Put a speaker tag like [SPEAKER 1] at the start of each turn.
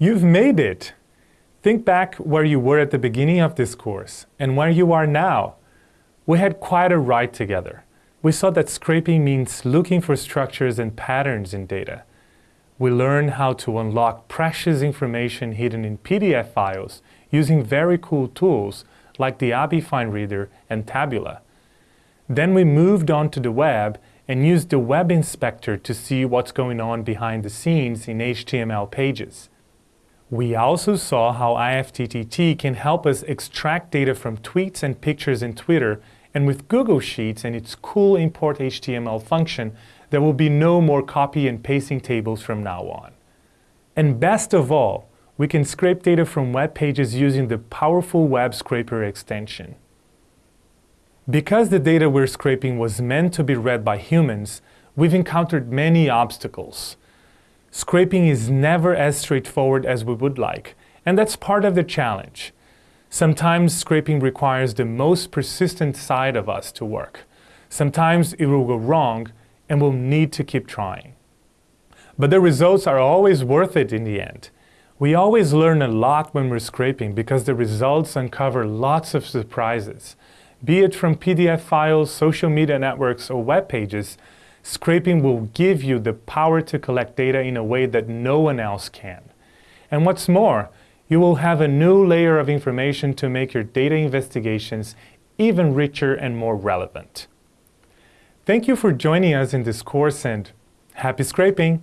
[SPEAKER 1] You've made it! Think back where you were at the beginning of this course and where you are now. We had quite a ride together. We saw that scraping means looking for structures and patterns in data. We learned how to unlock precious information hidden in PDF files using very cool tools like the ABBYY Reader and Tabula. Then we moved on to the web and used the Web Inspector to see what's going on behind the scenes in HTML pages. We also saw how IFTTT can help us extract data from tweets and pictures in Twitter, and with Google Sheets and its cool import HTML function, there will be no more copy and pasting tables from now on. And best of all, we can scrape data from web pages using the powerful Web Scraper extension. Because the data we're scraping was meant to be read by humans, we've encountered many obstacles. Scraping is never as straightforward as we would like, and that's part of the challenge. Sometimes scraping requires the most persistent side of us to work. Sometimes it will go wrong and we'll need to keep trying. But the results are always worth it in the end. We always learn a lot when we're scraping because the results uncover lots of surprises. Be it from PDF files, social media networks, or web pages, Scraping will give you the power to collect data in a way that no one else can. And what's more, you will have a new layer of information to make your data investigations even richer and more relevant. Thank you for joining us in this course and happy scraping!